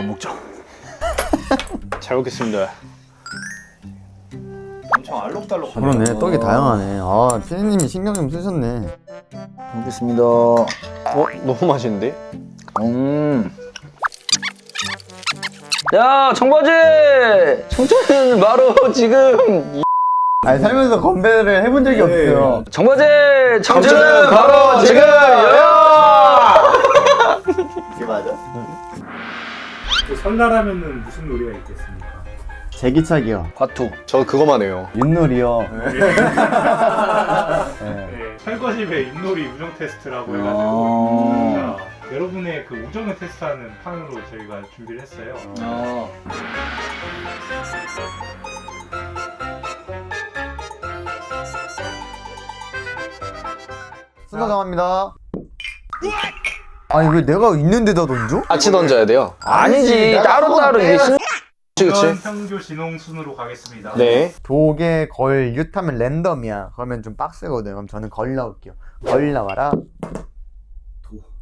밥 먹자. 잘 먹겠습니다. 엄청 알록달록 그러네 떡이 다양하네 아 피디님이 신경 좀 쓰셨네 먹겠습니다. 어? 너무 맛있는데? 음. 야, 청바지! 청자는 바로 지금 아니 살면서 건배를 해본 적이 없어요 청바지! 청자는 바로 지금 야! 이게 맞아? 또 설날하면은 무슨 놀이가 있겠습니까? 제기차기요 화투. 저 그거만 해요. 윷놀이요 네, 철거집의 윷놀이 우정 테스트라고 아. 해가지고 자, 여러분의 그 우정을 테스트하는 판으로 저희가 준비를 했어요. 어. 순서 정합니다 아니 왜 내가 있는 데다 던져? 같이 던져야 돼요. 아니지, 따로따로 이게 순... 그치, 우선 그치? 평교 진홍 순으로 가겠습니다. 네. 도개 걸 윷하면 랜덤이야 그러면 좀 빡세거든 그럼 저는 걸 나올게요 걸 나와라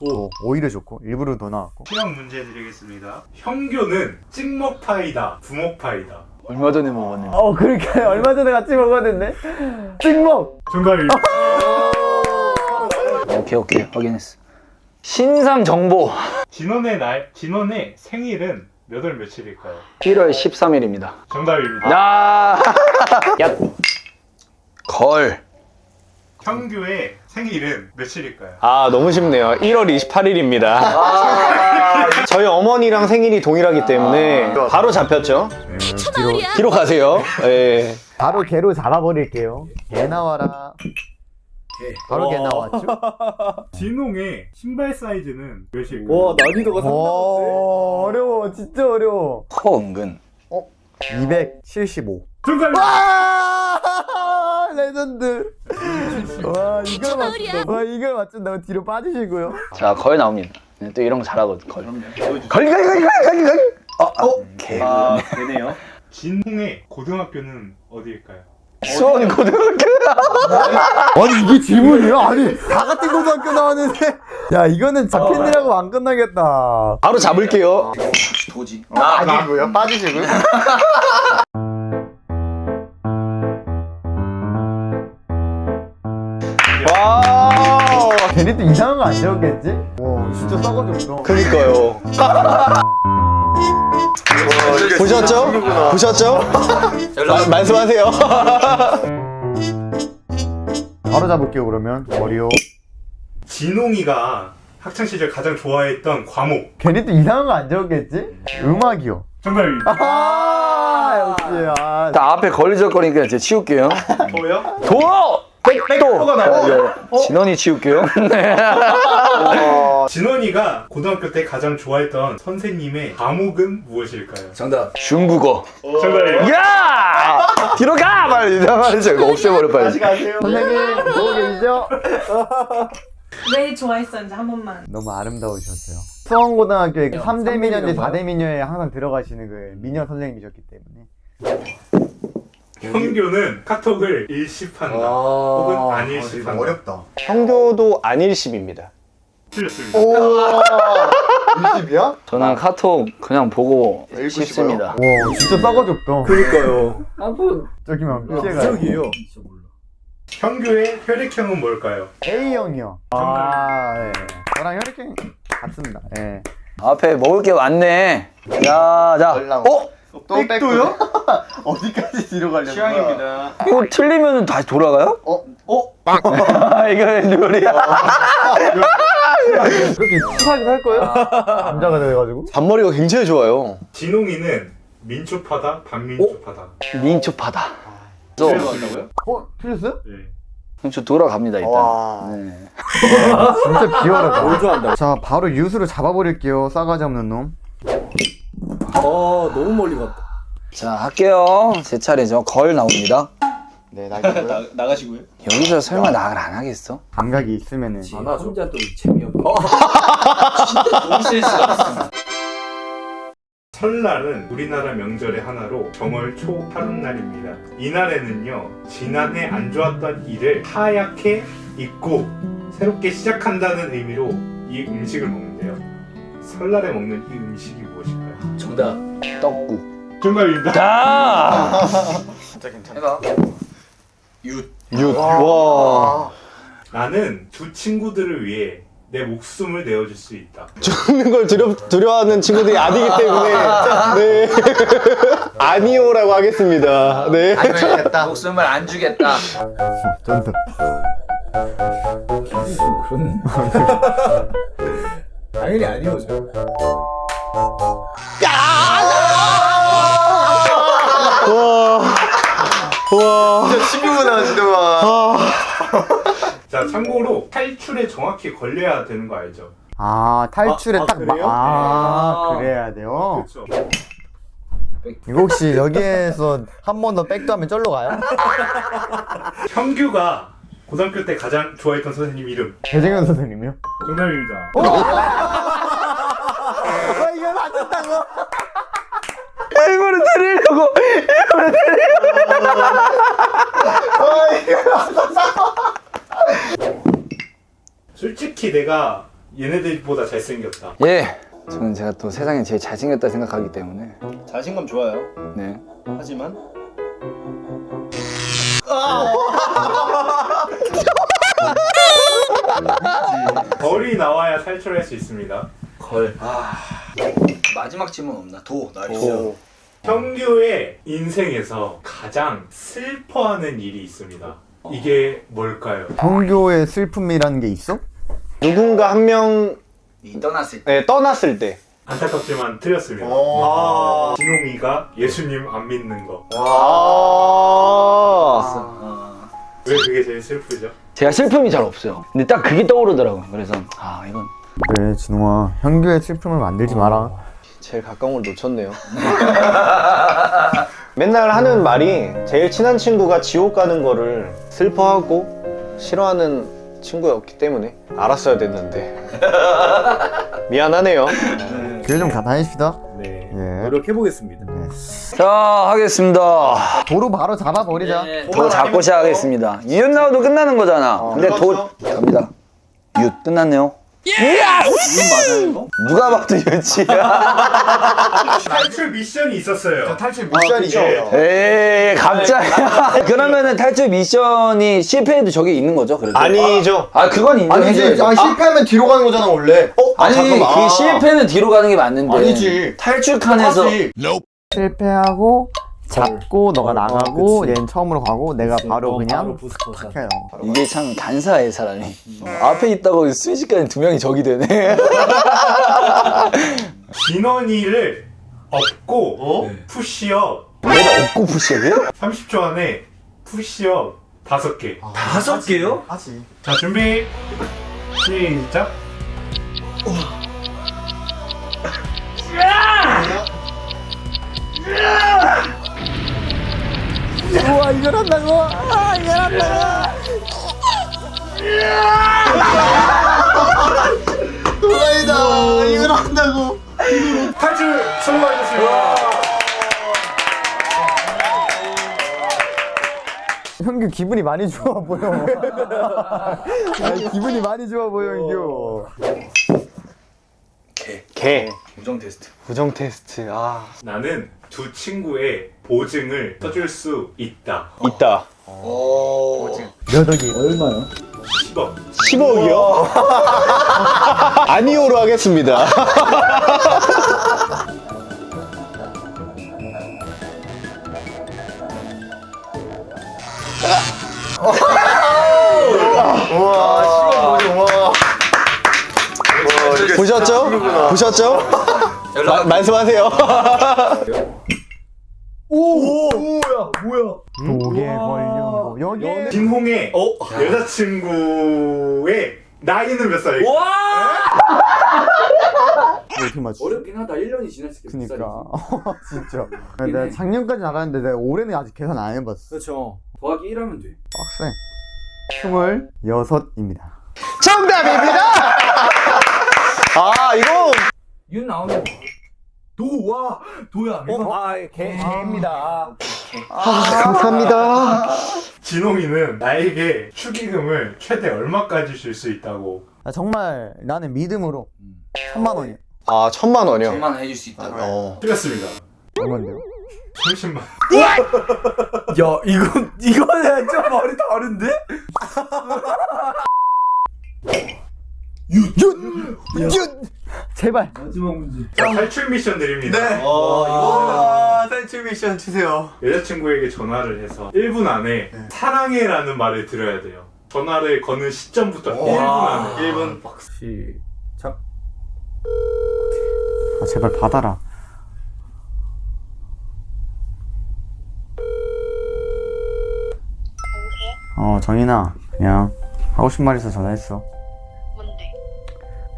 도 오히려 좋고 일부러 더 나왔고 시험 문제 드리겠습니다. 형교는 찍먹파이다, 부먹파이다. 얼마 전에 먹었는데. 어 그렇게 얼마 전에 같이 먹었는데 찍먹 정답입니다. 오케이, 오케이. 확인했어. 신상 정보. 진원의 날, 진원의 생일은 몇 월 며칠일까요? 1월 13일입니다. 정답입니다. 야! 야! 걸. 형교의 생일은 며칠일까요? 아, 너무 쉽네요. 1월 28일입니다. 저희 어머니랑 생일이 동일하기 때문에 바로 잡혔죠. 뒤로 뒤로 가세요. 예. 바로 개로 잡아버릴게요 개 나와라 바로 개 나왔죠? 진홍의 신발 사이즈는 몇일까요? 난이도가 오 어려워 진짜 어려워 커, 은근. 275 정답입니다. 와 레전드 와 이걸 맞춘다 와 이걸 맞춘다고 뒤로 빠지시고요 자, 걸 나옵니다. 네, 또 이런 거 잘하거든, 걸. 걸, 걸, 걸, 걸, 걸, 걸! 어, 어, 개. 아 되네요 진홍의 고등학교는 어디일까요? 수원 고등학교. 아니 이게 질문이야? 아니 다 같은 고등학교 나왔는데 야 이거는 잡힌이라고 안 끝나겠다 바로 잡을게요. 도지 빠지고요 빠지시고요 와우. 걔네 또 이상한 거안 적었겠지? 와 진짜 싸가지 없다 그니까요. 보셨죠? 보셨죠? 마- 말씀하세요. 바로 잡을게요 그러면 머리요 진홍이가 학창 시절 가장 좋아했던 과목 걔네 또 이상한 거 안 적었겠지? 음악이요 정답입니다. 아 역시 아 자, 앞에 걸리적거리니까 제가 치울게요. 뭐요? 도! 백도! 나와요. 진원이 치울게요. 네. 진원이가 고등학교 때 가장 좋아했던 선생님의 과목은 무엇일까요? 정답 중국어. 정답입니다. 야! 뒤로 가! 빨리 이상하게 이거 없애버려 빨리. 선생님 보고 계시죠? 왜 좋아했었는지 한 번만 너무 아름다우셨어요 수원고등학교에 3대 미녀인데 4대 미녀에 항상 들어가시는 그 미녀 선생님이셨기 때문에 형교는 카톡을 일십한다 혹은 안 일십한다 어렵다 형교도 안일십입니다. 틀렸습니다. 오 20이야? 저는 카톡 그냥 보고 싶습니다. 와 진짜 싸가지 없다 그러니까요 저기만 피해가요 부적이에요 형교의 혈액형은 뭘까요? A형이요 아 예. 저랑 혈액형 같습니다 예. 앞에 먹을 게 많네. 자, 자. 어? 또 백도요? 어디까지 뒤로 가려고 취향입니다 이거 틀리면 다시 돌아가요? 어? 어? 이거 요리야. 그렇게 치사하게 살 거예요? 남자가 돼가지고 잔머리가 굉장히 좋아요. 진홍이는 민초파다 반민초파다 민초파다. 저, 틀렸습니다. 어? 틀렸어요? 네. 저 돌아갑니다 일단. 와. 네. 진짜 비열하다 뭘 좋아한다 자 바로 유수를 잡아버릴게요 싸가지 없는 놈 어 너무 멀리 갔다 자 할게요. 제 차례죠. 걸 나옵니다. 네, 나기고요. 나가시고요 여기서 설마 나를 안 하겠어? 감각이 있으면은 안 하죠 혼자 또 재미없고 진짜 너무 실수가 설날은 우리나라 명절의 하나로 정월 초 하룻날입니다. 이날에는요 지난해 안 좋았던 일을 하얗게 잊고 새롭게 시작한다는 의미로 이 음식을 먹는데요. 설날에 먹는 이 음식이 무엇일까요? 정답. 떡국. 정답입니다. 자. 해봐. 윷. 와. 나는 두 친구들을 위해 내 목숨을 내어줄 수 있다. 죽는 걸 두려, 두려워하는 친구들이 아니기 때문에 네. 아니오라고 하겠습니다. 네. 안 주겠다. 목숨을 안 주겠다. 쩐다. 그런. 당연히 아니오죠. 친구구나 진동아. 자, 참고로 탈출에 정확히 걸려야 되는 거 알죠? 아 탈출에 아, 아, 딱 마, 그래요? 아, 아. 그래야 돼요. 그렇죠. 이거 혹시 여기에서 한 번 더 백도 하면 쩔로 가요? 형규가 고등학교 때 가장 좋아했던 선생님 이름 배정현 선생님이요? 정답입니다. 아 이거 맞췄다고? 일부러 들으려고. 솔직히 내가 얘네들보다 잘생겼다. 예. 저는 제가 또 세상에 제일 잘생겼다 생각하기 때문에. 자신감 좋아요. 네. 하지만 걸이 나와야 탈출할 수 있습니다. 걸. 아. 마지막 질문 없나? 도. 나이스. 도. 형규의 인생에서 가장 슬퍼하는 일이 있습니다. 이게 뭘까요? 성교의 슬픔이라는 게 있어? 누군가 한 명이 떠났을 때. 네, 떠났을 때 안타깝지만 틀렸습니다. 아. 진홍이가 예수님 안 믿는 거. 아. 어. 왜 그게 제일 슬프죠? 제가 슬픔이 잘 없어요. 근데 딱 그게 떠오르더라고요. 그래서 아 이건 그래 진홍아 형규의 슬픔을 만들지 마라. 제일 가까운 걸 놓쳤네요. 맨날 하는 말이 제일 친한 친구가 지옥 가는 거를 슬퍼하고 싫어하는 친구였기 때문에 알았어야 됐는데 미안하네요. 교회 좀 가다니시다. 네. 예. 노력해보겠습니다. 자 하겠습니다. 도로 바로 잡아버리자. 네. 도 잡고 시작하겠습니다. 이윤 나와도 끝나는 거잖아. 근데 도 갑니다. 윷 끝났네요. 맞아요 이거? 누가 봐도 윷이야. 탈출 미션이 있었어요. 탈출 미션이죠. 에이 갑자기. 그러면은 탈출 미션이 실패해도 저게 있는 거죠? 그래도? 아니죠. 아 그건 인정해줘야죠. 아, 실패하면 뒤로 가는 거잖아 원래. 어? 아니 그 실패는 뒤로 가는 게 맞는데 아니지. 탈출 칸에서 실패하고 잡고 너가 어, 나가고 그치. 얘는 처음으로 가고 내가 바로 그냥 바로 부스터사. 탁 해요. 이게 참 간사해 사람이 어, 앞에 있다고 순식간에 두 명이 적이 되네 진원이를 업고 네. 푸시업 내가 업고 푸시업이요? 30초 안에 푸시업 5개. 다섯 개요? 하지. 자, 준비. 시작. 우와 이걸 한다고? 아 이걸 한다고? 도라이다 이걸 한다고? 탈출 성공하셨습니다. 형규 기분이 많이 좋아 보여. 아니, 기분이 많이 좋아 보여 형규. 개. 우정 테스트. 부정 테스트. 아 나는 두 친구의 보증을 써줄 수 있다. 있다. 오. 몇 억이? 10억. 10억이요? 아니오로 하겠습니다. 보셨죠? 보셨죠? 마- 말씀하세요. 독에 걸려. 여기. 진홍의 여자친구의 나이는 몇 살일까? 어떻게 맞추? 어렵긴 하다. 1년이 지났을 때. 그니까 진짜. 내가 작년까지 알았는데 내가 올해는 아직 계산 안 해봤어. 그렇죠. 더하기 1 하면 돼. 빡세. 스물여섯입니다. 정답입니다. 아 이거 윤 나오면 도와 도야. 이거 아, 개, 개입니다. 감사합니다. 진홍이는 나에게 축의금을 최대 얼마까지 줄 수 있다고? 아, 정말 나는 믿음으로 3만 원이야. 아 천만 원이요? 천만 원 해줄 수 있다. 어. 틀렸습니다. 얼마인데요? 30만. 야 이거 이거는 좀 머리 다른데? 제발. 마지막 문제. 자, 탈출 미션 드립니다. 아, 탈출 미션 주세요. 여자친구에게 전화를 해서 1분 안에 사랑해라는 말을 들어야 돼요. 전화를 거는 시점부터 1분 안에. 1분 시작. 아, 제발 받아라. 어, 정인아. 그냥 하고 싶은 말 있어 전화했어. 뭔데?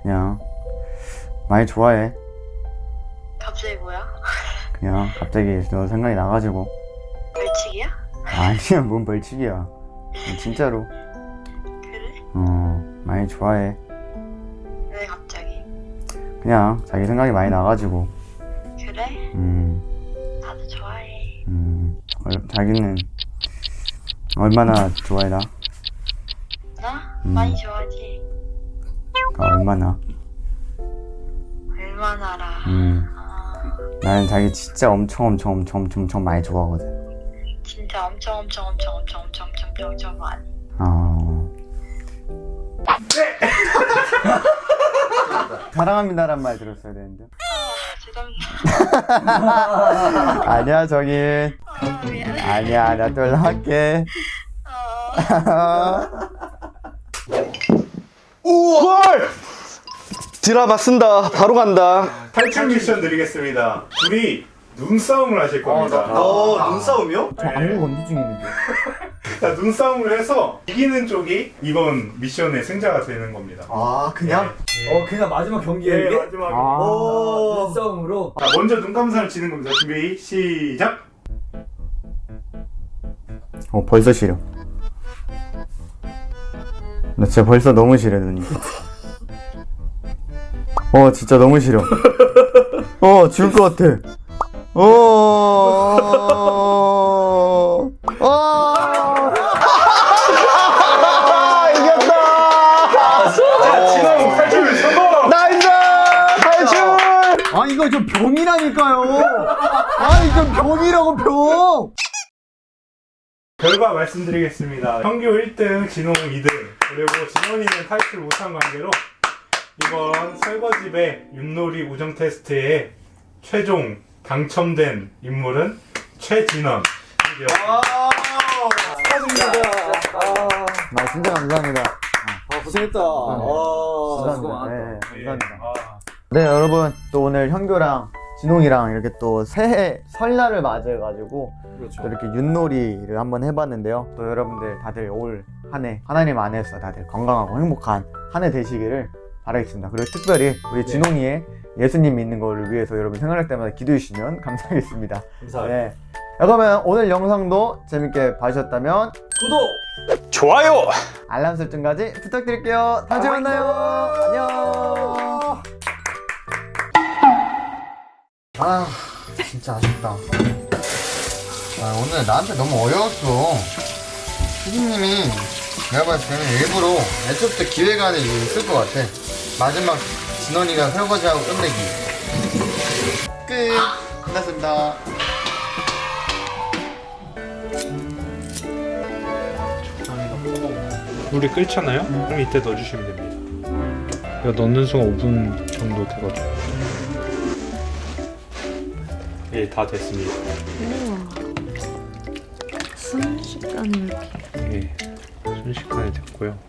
그냥 많이 좋아해. 갑자기 뭐야? 그냥 갑자기 너 생각이 나가지고. 벌칙이야? 아니야, 뭔 벌칙이야. 진짜로. 그래? 어, 많이 좋아해. 왜 갑자기? 그냥 자기 생각이 많이 나가지고. 그래? 음, 나도 좋아해. 음. 얼- 자기는 얼마나 좋아해 나? 나? 음. 많이 좋아하지? 아, 얼마나? 얼마나라. 음. 아... 나는 자기 진짜 엄청 엄청 엄청 엄청 엄청 많이 좋아하거든. 진짜 엄청 엄청 엄청 엄청 엄청 엄청 엄청 많이. 어. 사랑합니다란 말 들었어야 되는데. 죄송합니다. 아니야 저기. 어, 아니야 나 또 연락할게. 어. 우와! 헐! 드라마 쓴다. 바로 간다. 탈출 미션 드리겠습니다. 둘이 눈싸움을 하실 겁니다. 어, 눈싸움이요? 저 안구 건조 중인데. 자, 눈싸움을 해서 이기는 쪽이 이번 미션의 승자가 되는 겁니다. 아 그냥? 어 그냥 마지막 경기야 네? 마지막. 아. 눈싸움으로. 자, 먼저 눈 감사를 치는 겁니다. 준비, 시작! 어 벌써 싫어. 나 진짜 벌써 너무 싫어 눈이. 어 진짜 너무 싫어. 어 죽을 것 같아. 어. 어. 아, 이겼다! 자, 진호 탈출 성공! 나이스! 탈출! 아 이거 좀 병이라니까요. 아 이거 병이라고 병. 결과 말씀드리겠습니다. 평균 1등, 진홍 2등, 그리고 진원이는 탈출 못한 관계로 이번 설거집의 윷놀이 우정 테스트에 최종 당첨된 인물은 최진원. 아 진짜 감사합니다. 아 고생했다. 아 수고 많았다. 네, 감사합니다. 아, 네 여러분 또 오늘 현교랑 진홍이랑 이렇게 또 새해 설날을 맞이해가지고 그렇죠. 또 이렇게 윷놀이를 한번 해봤는데요. 또 여러분들 다들 올 한 해 하나님 안에서 다들 건강하고 행복한 한 해 되시기를 바라겠습니다. 그리고 특별히 우리 진홍이의 예수님 믿는 거를 위해서 여러분 생각할 때마다 기도해 주시면 감사하겠습니다. 감사합니다. 네. 자, 그러면 오늘 영상도 재밌게 봐주셨다면 구독. 좋아요! 알람 설정까지 부탁드릴게요. 다음 주에 만나요. 안녕. 아, 진짜 아쉽다. 아, 오늘 나한테 너무 어려웠어. 피디님이 내가 봤을 때는 일부러 애초부터 기획안을 쓸 것 같아. 마지막 진원이가 설거지하고 끝내기. 끝. 끝났습니다. 물이 끓잖아요? 그럼 이때 넣어주시면 됩니다. 이거 넣는 순간 5분 정도 되거든요. 예, 다 됐습니다. 순식간에 이렇게. 예, 순식간에 됐고요.